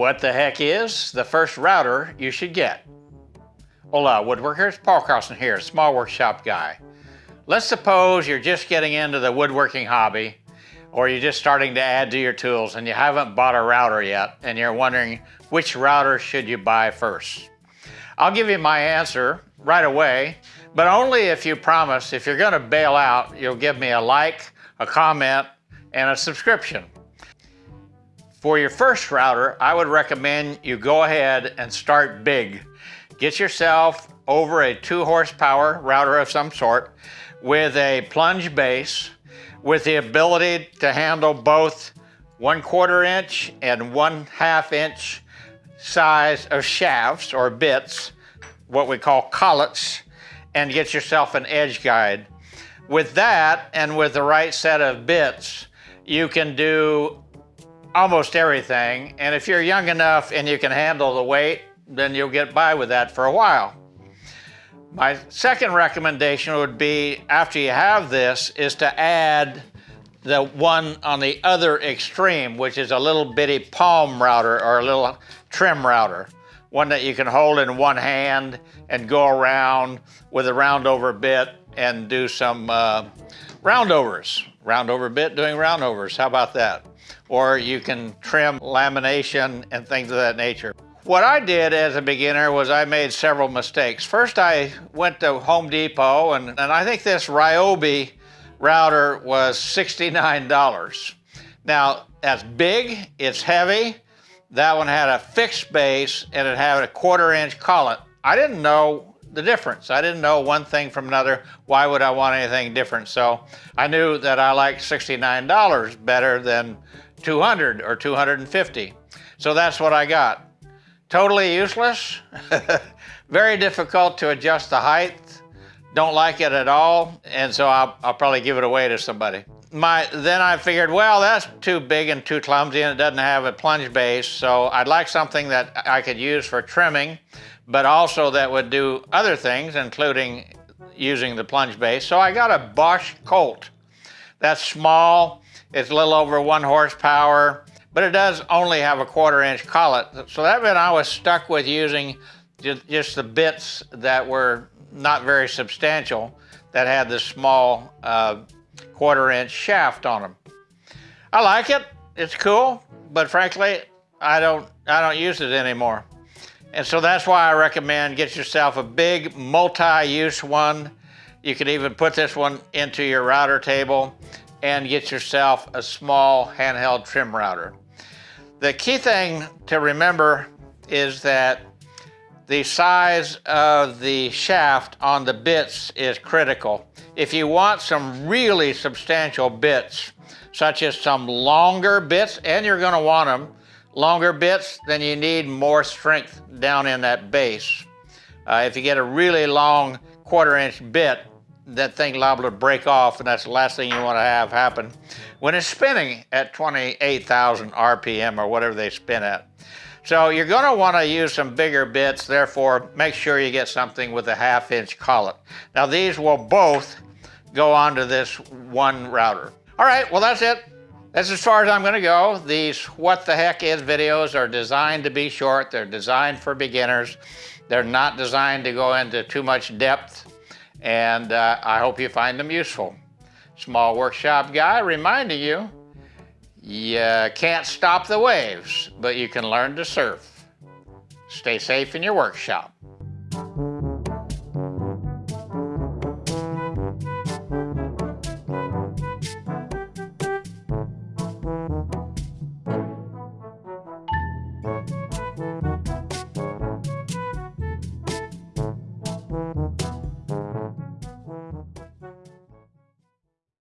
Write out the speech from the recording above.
What the heck is the first router you should get? Hola woodworkers, Paul Carlson here, small workshop guy. Let's suppose you're just getting into the woodworking hobby or you're just starting to add to your tools and you haven't bought a router yet and you're wondering which router should you buy first. I'll give you my answer right away, but only if you promise if you're gonna bail out, you'll give me a like, a comment, and a subscription. For your first router, I would recommend you go ahead and start big. Get yourself over a two horsepower router of some sort with a plunge base with the ability to handle both one quarter inch and one half inch size of shafts or bits, what we call collets, and get yourself an edge guide. With that and with the right set of bits, you can do almost everything. And if you're young enough and you can handle the weight, then you'll get by with that for a while. My second recommendation would be after you have this is to add the one on the other extreme, which is a little bitty palm router or a little trim router. One that you can hold in one hand and go around with a roundover bit and do some uh, roundovers. Roundover bit doing roundovers, how about that? Or you can trim lamination and things of that nature. What I did as a beginner was I made several mistakes. First, I went to Home Depot, and, and I think this Ryobi router was $69. Now, that's big, it's heavy. That one had a fixed base, and it had a quarter inch collet. I didn't know the difference. I didn't know one thing from another. Why would I want anything different? So I knew that I liked $69 better than 200 or 250. So that's what I got. Totally useless, very difficult to adjust the height, don't like it at all, and so I'll, I'll, probably give it away to somebody. My, then I figured, well, that's too big and too clumsy and it doesn't have a plunge base, so I'd like something that I could use for trimming, but also that would do other things, including using the plunge base. So I got a Bosch Colt. That's small, it's a little over one horsepower, but it does only have a quarter inch collet. So that meant I was stuck with using just the bits that were not very substantial that had this small uh, quarter inch shaft on them. I like it, it's cool, but frankly, I don't, I don't use it anymore. And so that's why I recommend get yourself a big multi-use one. You could even put this one into your router table and get yourself a small handheld trim router. The key thing to remember is that the size of the shaft on the bits is critical. If you want some really substantial bits, such as some longer bits, and you're gonna want them, longer bits, then you need more strength down in that base. Uh, if you get a really long quarter inch bit, that thing liable to break off and that's the last thing you want to have happen when it's spinning at 28,000 RPM or whatever they spin at. So you're going to want to use some bigger bits, therefore make sure you get something with a half inch collet. Now these will both go onto this one router. All right, well that's it. That's as far as I'm going to go. These what the heck is videos are designed to be short. They're designed for beginners. They're not designed to go into too much depth and uh, I hope you find them useful. Small workshop guy reminding you, you can't stop the waves, but you can learn to surf. Stay safe in your workshop.